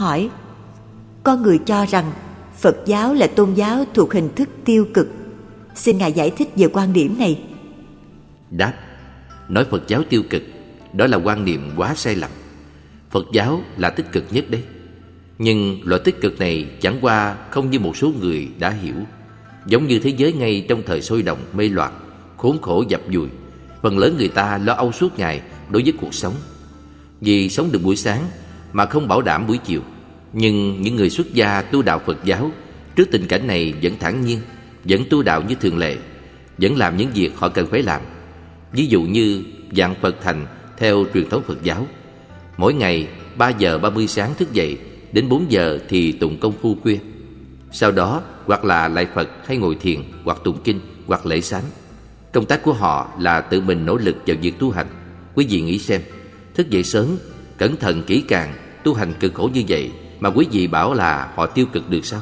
hỏi Con người cho rằng Phật giáo là tôn giáo thuộc hình thức tiêu cực. Xin Ngài giải thích về quan điểm này. Đáp, Nói Phật giáo tiêu cực, Đó là quan niệm quá sai lầm. Phật giáo là tích cực nhất đấy. Nhưng loại tích cực này chẳng qua không như một số người đã hiểu. Giống như thế giới ngay trong thời sôi động, mê loạn, Khốn khổ dập dùi, Phần lớn người ta lo âu suốt ngày đối với cuộc sống. Vì sống được buổi sáng mà không bảo đảm buổi chiều. Nhưng những người xuất gia tu đạo Phật giáo Trước tình cảnh này vẫn thản nhiên Vẫn tu đạo như thường lệ Vẫn làm những việc họ cần phải làm. Ví dụ như dạng Phật thành theo truyền thống Phật giáo. Mỗi ngày 3 giờ 30 sáng thức dậy Đến 4 giờ thì tụng công phu khuya. Sau đó hoặc là lại Phật hay ngồi thiền Hoặc tụng kinh hoặc lễ sám. Công tác của họ là tự mình nỗ lực vào việc tu hành. Quý vị nghĩ xem Thức dậy sớm, cẩn thận kỹ càng, Tu hành cực khổ như vậy, Mà quý vị bảo là họ tiêu cực được sao?